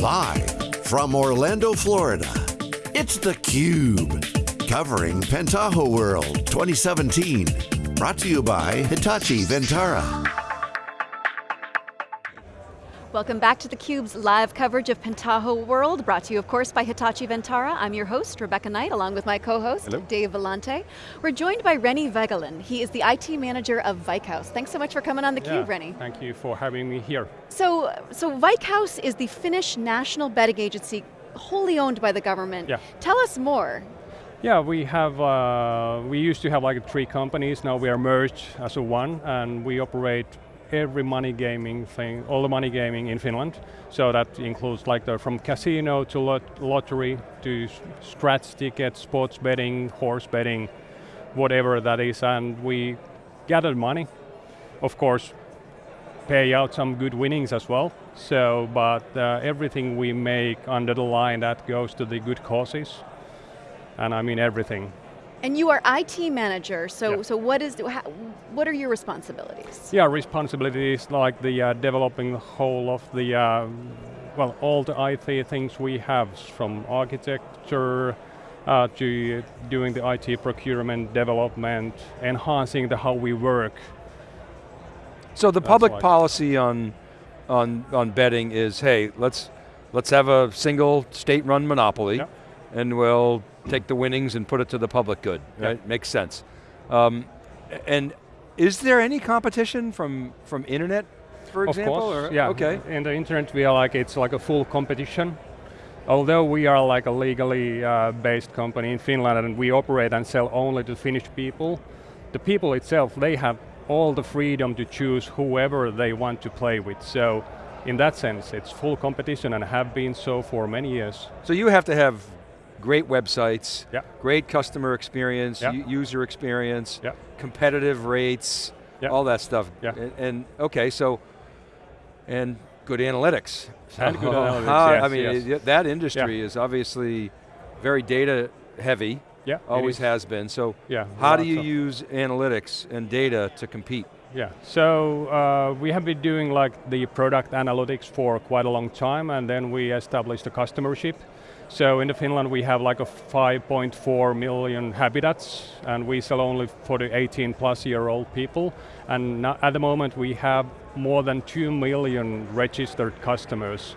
Live from Orlando, Florida, it's theCUBE. Covering Pentaho World 2017. Brought to you by Hitachi Vantara. Welcome back to theCUBE's live coverage of Pentaho World, brought to you of course by Hitachi Vantara. I'm your host, Rebecca Knight, along with my co-host, Dave Vellante. We're joined by Renny Vegelin. He is the IT manager of Veikkaus. Thanks so much for coming on theCUBE, yeah, Renny. Thank you for having me here. So, so Veikkaus is the Finnish national betting agency, wholly owned by the government. Yeah. Tell us more. Yeah, we have, uh, we used to have like three companies, now we are merged as a one, and we operate every money gaming thing, all the money gaming in Finland. So that includes like the, from casino to lot lottery to scratch tickets, sports betting, horse betting, whatever that is, and we gather money. Of course, pay out some good winnings as well. So, but uh, everything we make under the line that goes to the good causes. And I mean everything. And you are IT manager, so, yeah. so what, is, what are your responsibilities? Yeah, responsibilities like the uh, developing the whole of the, uh, well, all the IT things we have, from architecture uh, to doing the IT procurement, development, enhancing the how we work. So the That's public like policy on, on, on betting is, hey, let's, let's have a single state-run monopoly, yeah. and we'll take the winnings and put it to the public good, right? Yep. Makes sense. Um, and is there any competition from, from internet, for example? Of course, or? yeah. Okay. In the internet we are like, it's like a full competition. Although we are like a legally uh, based company in Finland and we operate and sell only to Finnish people, the people itself, they have all the freedom to choose whoever they want to play with. So in that sense, it's full competition and have been so for many years. So you have to have great websites, yeah. great customer experience, yeah. user experience, yeah. competitive rates, all that stuff. And, and, okay, so, and good analytics. And good analytics, yes, I mean, yes. that industry is obviously very data heavy, yeah, always has been. So yeah, how do you use analytics and data to compete? Yeah, so uh, we have been doing like the product analytics for quite a long time and then we established a customership so in the Finland we have like a 5.4 million habitats and we sell only for the 18 plus year old people. And at the moment we have more than 2 million registered customers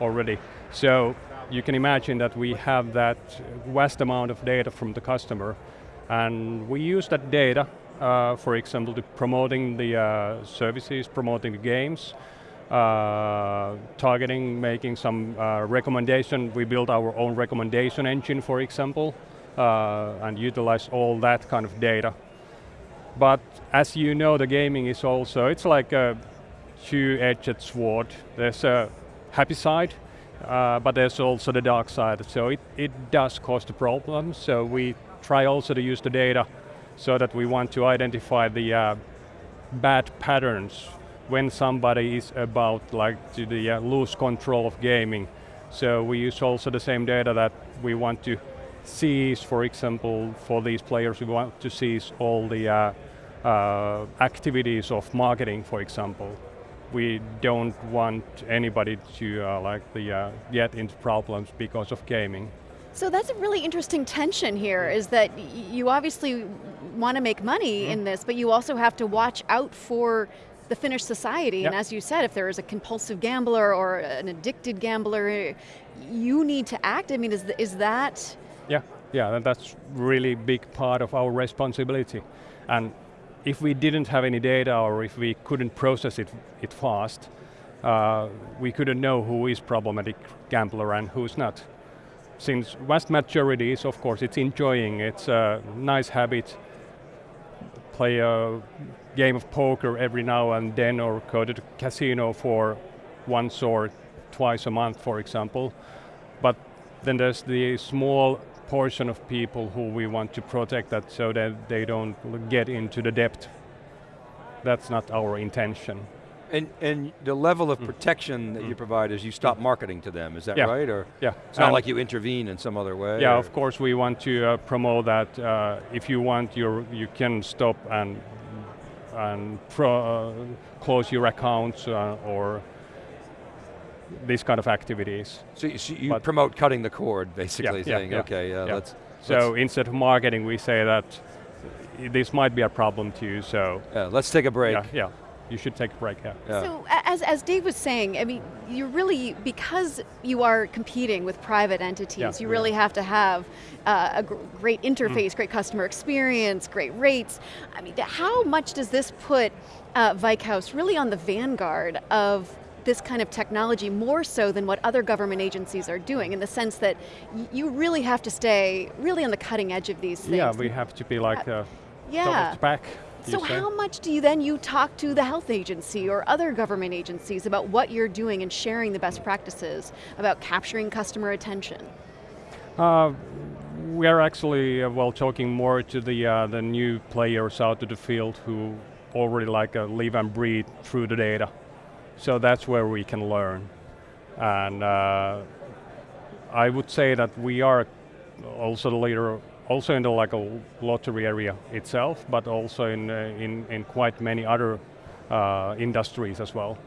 already. So you can imagine that we have that vast amount of data from the customer. And we use that data, uh, for example, to promoting the uh, services, promoting the games, uh, targeting, making some uh, recommendation. We built our own recommendation engine, for example, uh, and utilize all that kind of data. But as you know, the gaming is also, it's like a two-edged sword. There's a happy side, uh, but there's also the dark side. So it, it does cause the problems. So we try also to use the data so that we want to identify the bad patterns when somebody is about like to the uh, lose control of gaming. So we use also the same data that we want to seize, for example, for these players, we want to seize all the uh, uh, activities of marketing, for example. We don't want anybody to uh, like the, uh, get into problems because of gaming. So that's a really interesting tension here, is that you obviously want to make money mm -hmm. in this, but you also have to watch out for the Finnish society, yep. and as you said, if there is a compulsive gambler or an addicted gambler, you need to act. I mean, is, is that? Yeah, yeah, that's really big part of our responsibility. And if we didn't have any data or if we couldn't process it, it fast, uh, we couldn't know who is problematic gambler and who's not. Since vast majority is, of course, it's enjoying, it's a nice habit, play a game of poker every now and then or go to the casino for once or twice a month, for example. But then there's the small portion of people who we want to protect that so that they don't get into the debt. That's not our intention. And, and the level of mm. protection mm. that you mm. provide is you stop marketing to them, is that yeah. right? Or yeah. It's not like you intervene in some other way? Yeah, or? of course we want to uh, promote that uh, if you want, you you can stop and and pro, uh, close your accounts uh, or these kind of activities. So you, so you promote cutting the cord, basically, yeah, saying, yeah, okay, yeah, let's, So let's instead of marketing, we say that this might be a problem to you, so. Yeah, let's take a break. Yeah, yeah you should take a break, yeah. yeah. So as, as Dave was saying, I mean, you really, because you are competing with private entities, yeah, you really have to have uh, a gr great interface, mm. great customer experience, great rates. I mean, how much does this put uh, Veikkaus really on the vanguard of this kind of technology more so than what other government agencies are doing in the sense that you really have to stay really on the cutting edge of these things. Yeah, we have to be like uh, yeah. back so how much do you then you talk to the health agency or other government agencies about what you're doing and sharing the best practices about capturing customer attention? Uh, we are actually uh, well talking more to the uh, the new players out to the field who already like uh, live and breathe through the data. So that's where we can learn. And uh, I would say that we are also the leader also in the like a lottery area itself, but also in, uh, in, in quite many other uh, industries as well.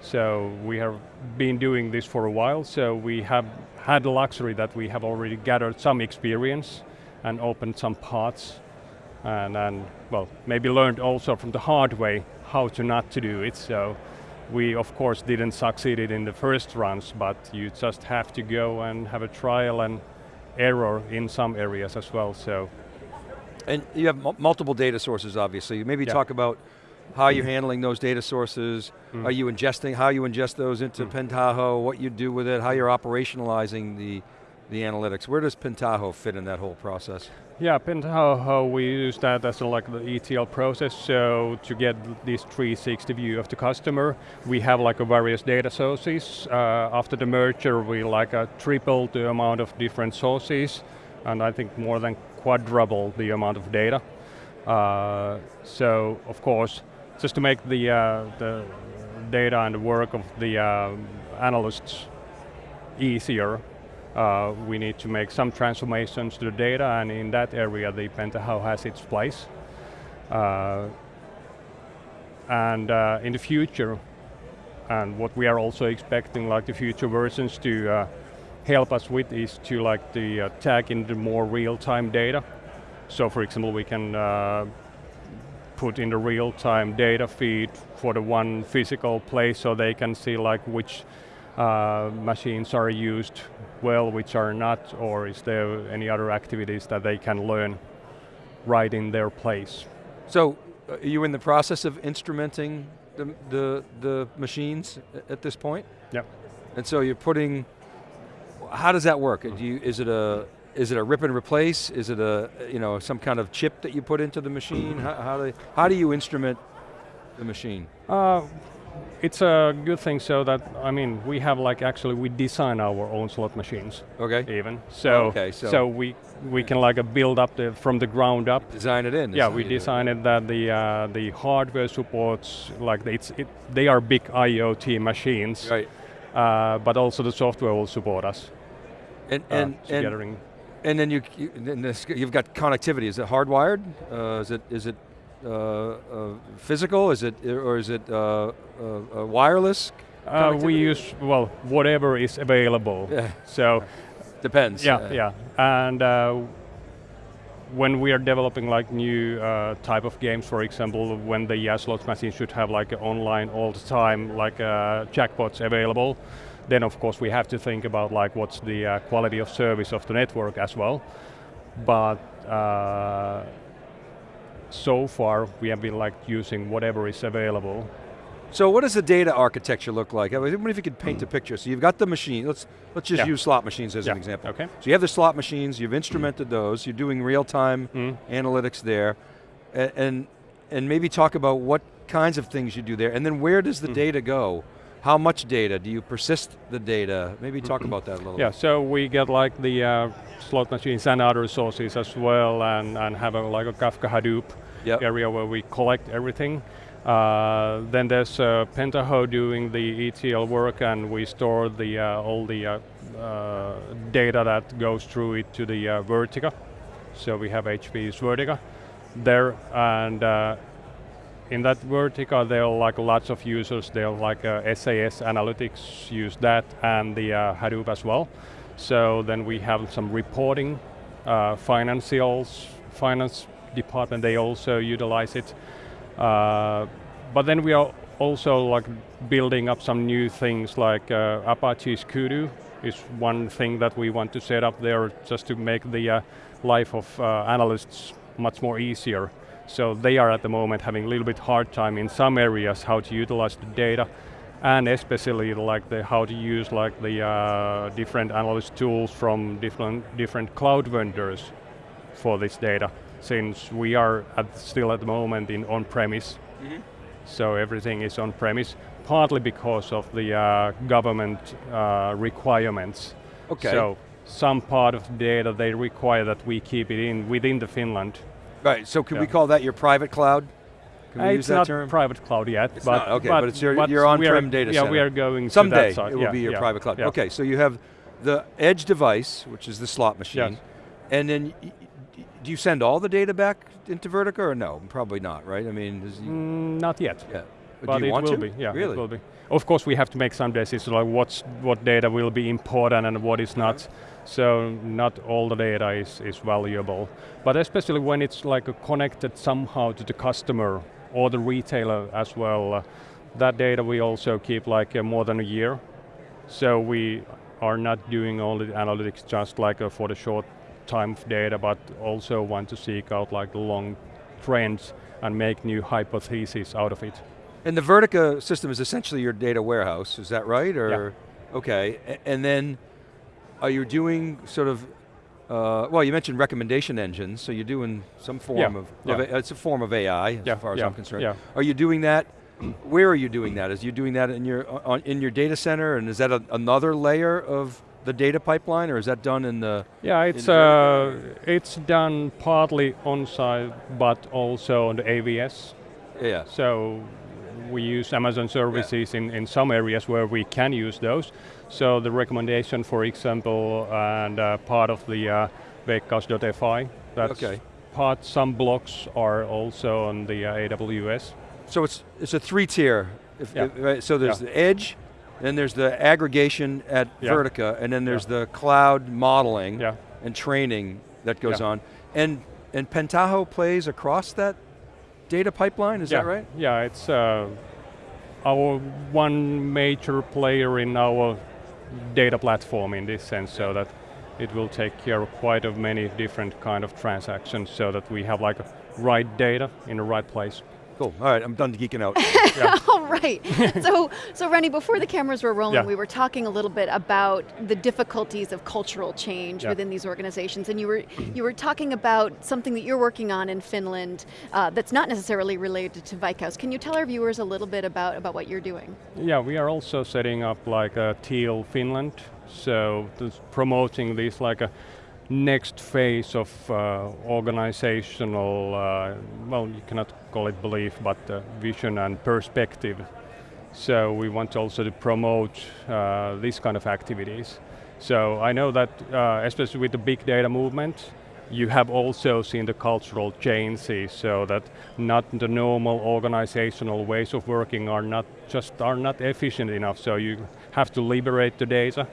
So we have been doing this for a while, so we have had the luxury that we have already gathered some experience and opened some parts and, and well, maybe learned also from the hard way how to not to do it. So we of course didn't succeed in the first runs, but you just have to go and have a trial and error in some areas as well, so. And you have multiple data sources, obviously. Maybe yeah. talk about how you're handling those data sources. Mm. Are you ingesting, how you ingest those into mm. Pentaho, what you do with it, how you're operationalizing the, the analytics. Where does Pentaho fit in that whole process? Yeah, Pentaho, we use that as a, like the ETL process, so to get this 360 view of the customer, we have like a various data sources. Uh, after the merger, we like a triple the amount of different sources, and I think more than quadruple the amount of data. Uh, so, of course, just to make the, uh, the data and the work of the uh, analysts easier, uh, we need to make some transformations to the data, and in that area, the Pentaho has its place. Uh, and uh, in the future, and what we are also expecting, like the future versions to uh, help us with is to like the uh, tag in the more real-time data. So for example, we can put in the real-time data feed for the one physical place so they can see like which uh, machines are used well, which are not, or is there any other activities that they can learn right in their place? So, uh, are you in the process of instrumenting the, the, the machines at this point? Yep. And so you're putting, how does that work? Do you, is it a, is it a rip and replace? Is it a, you know, some kind of chip that you put into the machine? How, how, do, how do you instrument the machine? Uh, it's a good thing so that, I mean, we have like actually, we design our own slot machines. Okay. Even. So, okay, so, so we we can like a build up the, from the ground up. Design it in. Yeah, we design it that the uh, the hardware supports, like it's, it, they are big IoT machines. Right. Uh, but also the software will support us. And, uh, and, and, and then you, you you've got connectivity. Is it hardwired? Uh, is it is it physical? Is it or is it uh, wireless? we use well whatever is available. Yeah. So depends. Yeah, yeah, and when we are developing like new uh, type of games, for example, when the uh, slot machine should have like online all the time, like uh, jackpots available, then of course we have to think about like what's the uh, quality of service of the network as well. But so far we have been like using whatever is available. So what does the data architecture look like? I wonder if you could paint a picture. So you've got the machine, let's, let's just yeah. use slot machines as yeah. an example. Okay. So you have the slot machines, you've instrumented mm. those, you're doing real-time mm. analytics there, and, and, and, maybe talk about what kinds of things you do there, and then where does the mm. data go? How much data? Do you persist the data? Maybe talk about that a little yeah, bit. so we get like the uh, slot machines and other sources as well and, and have a, like a Kafka Hadoop yep. area where we collect everything. Uh, then there's uh, Pentaho doing the ETL work and we store the uh, all the uh, uh, data that goes through it to the uh, Vertica. So we have HP's Vertica there and in that Vertica, there are like lots of users. There are like uh, SAS Analytics use that, and the uh, Hadoop as well. So then we have some reporting, uh, financials, finance department. They also utilize it. Uh, but then we are also like building up some new things like uh, Apache's Kudu is one thing that we want to set up there just to make the uh, life of analysts much more easier. So they are at the moment having a little bit hard time in some areas how to utilize the data and especially like the how to use like the uh, different analyst tools from different different cloud vendors for this data since we are at still at the moment in on-premise. Mm -hmm. so everything is on-premise partly because of the uh, government uh, requirements. Okay. So some part of the data they require that we keep it in within the Finland Right, so can yeah. we call that your private cloud? Can we uh, use that not term? private cloud yet, it's but, not, okay, but, but it's your, your on-prem data yeah, center. we are going Someday it will yeah, be your yeah, private cloud. Okay, so you have the edge device, which is the slot machine, yes. and then do you send all the data back into Vertica or no? Probably not, right? I mean, mm, not yet. Yeah. But it will to? be, yeah, really? it will be. Of course, we have to make some decisions like what's, what data will be important and what is not. So not all the data is, is valuable. But especially when it's like connected somehow to the customer or the retailer as well, uh, that data we also keep like uh, more than a year. So we are not doing only analytics just like uh, for the short time of data, but also want to seek out like the long trends and make new hypotheses out of it. And the Vertica system is essentially your data warehouse, is that right? Or yeah. Okay, and then are you doing sort of, uh, well you mentioned recommendation engines, so you're doing some form yeah. of, yeah. of it's a form of AI as yeah. far as I'm concerned. Yeah. Are you doing that, where are you doing that? Is you doing that in your, on, in your data center and is that a, another layer of the data pipeline, or is that done in the? Yeah, it's uh, it's done partly on site, but also on the AWS. Yeah. So we use Amazon services in, in some areas where we can use those. So the recommendation, for example, and uh, part of the uh, Veikkaus.fi, that's okay. part, some blocks are also on the uh, AWS. So it's, it's a three tier, if, yeah. if, right? so there's yeah. the edge, then there's the aggregation at yeah. Vertica, and then there's the cloud modeling and training that goes on. And, and Pentaho plays across that data pipeline, is that right? Yeah, it's uh, our one major player in our data platform in this sense, so that it will take care of quite of many different kind of transactions so that we have like right data in the right place. Cool, all right, I'm done geeking out. All right, so, so Renny, before the cameras were rolling, yeah. we were talking a little bit about the difficulties of cultural change yeah. within these organizations, and you were, you were talking about something that you're working on in Finland uh, that's not necessarily related to Veikkaus. Can you tell our viewers a little bit about, about what you're doing? Yeah, we are also setting up like a Teal Finland, so promoting this like a next phase of uh, organizational, uh, well, you cannot call it belief, but uh, vision and perspective. So we want also to promote uh, these kind of activities. So I know that, uh, especially with the big data movement, you have also seen the cultural changes so that not the normal organizational ways of working are not just are not efficient enough. So you have to liberate the data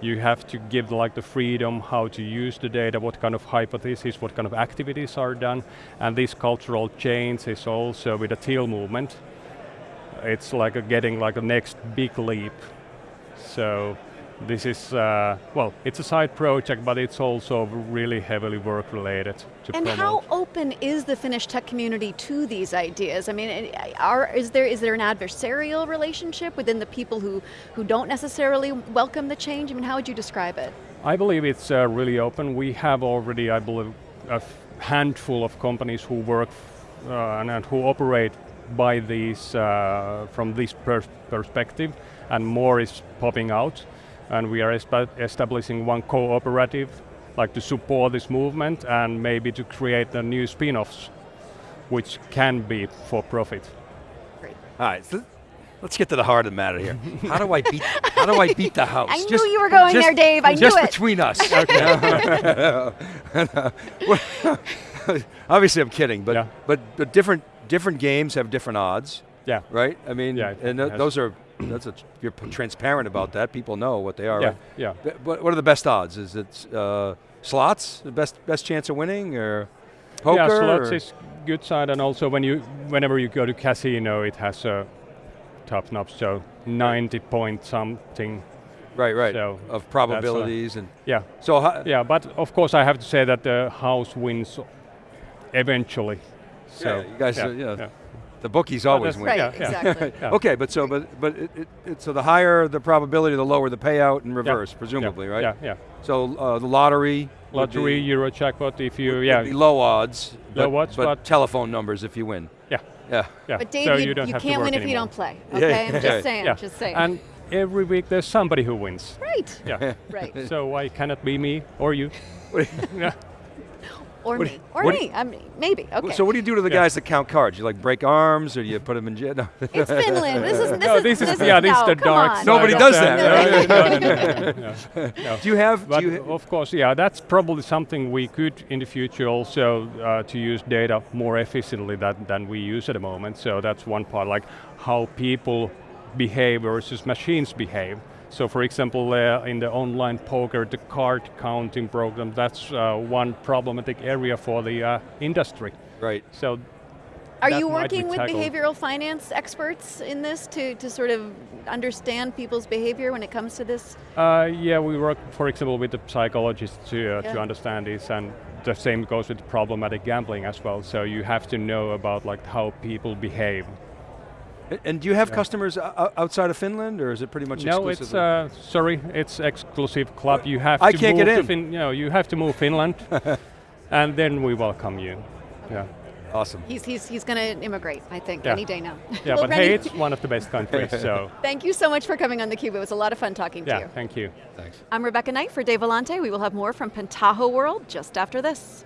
you have to give like the freedom how to use the data, what kind of hypotheses, what kind of activities are done, and this cultural change is also with the teal movement. It's like a getting like a next big leap. So this is, uh, well, it's a side project, but it's also really heavily work related to And promote. how open is the Finnish tech community to these ideas? I mean, are, is, there, is there an adversarial relationship within the people who, who don't necessarily welcome the change? I mean, how would you describe it? I believe it's uh, really open. We have already, I believe, a handful of companies who work uh, and, and, who operate by these, uh, from this pers perspective, and more is popping out and we are establishing one cooperative like to support this movement and maybe to create the new spin-offs which can be for profit. Great. All right, so let's get to the heart of the matter here. How do I beat, how do I beat the house? I just, knew you were going just, there, Dave, I just knew it. Just between us. Obviously I'm kidding, but, yeah. but, but different different games have different odds. Yeah. Right? I mean, Yeah, and th yes. those are, that's a, you're transparent about that, people know what they are, Yeah, right? yeah. But What, what are the best odds? Is it uh, slots, the best, best chance of winning, or poker? yeah, slots or- is good side, and also when you, whenever you go to casino, it has a top notch, so 90 point something. Right, right, so of uh, probabilities and, Yeah, so how, yeah, but of course I have to say that the house wins eventually. So Yeah, you guys yeah, are- yeah. yeah. The bookies always that's- win. Right, Yeah, yeah. exactly. Yeah. Okay, but so, but, but it, it, it, so the higher the probability, the lower the payout in reverse, yeah, presumably, right? Yeah, yeah. So uh, the lottery, Lottery, be- Euro jackpot, if you, would yeah, be low odds, Low but, odds, but, but- telephone numbers if you win. yeah, Yeah. yeah. But Dave, so you, you, don't you can't work win if you don't play. Yeah, Okay, I'm just saying. Yeah, Just saying. and every week there's somebody who wins. right, Yeah. right. so why cannot be me or you? yeah. Or What- me. Or what- me. I mean, maybe. Okay. So what do you do to the Yeah. guys that count cards? You like break arms, or do you put them in jail? No. it's Finland. This is this no, is this is, yeah, this no, is the dark Nobody does that. do you have? But do you, of course, yeah, that's probably something we could in the future also uh, to use data more efficiently than, than we use at the moment. So that's one part, like how people behave versus machines behave. So for example, uh, in the online poker, the card counting program, that's uh, one problematic area for the uh, industry. right. So Are you working with tackled. behavioral finance experts in this to, to sort of understand people's behavior when it comes to this? Uh, yeah, we work, for example, with the psychologists to, uh, to understand this, and the same goes with problematic gambling as well. So you have to know about like how people behave. A- And do you have Yeah. customers o- o- outside of Finland, or is it pretty much exclusive? No, it's uh, sorry, it's exclusive club. You have I to can't move get to in. Fin- you know, you have to move Finland, and then we welcome you. Yeah, awesome. He's, he's, he's going to immigrate, I think, Yeah. any day now. yeah. Well, but hey, it's one of the best countries. So thank you so much for coming on theCUBE. It was a lot of fun talking to you. yeah, you. thank you. Thanks. I'm Rebecca Knight for Dave Vellante. We will have more from Pentaho World just after this.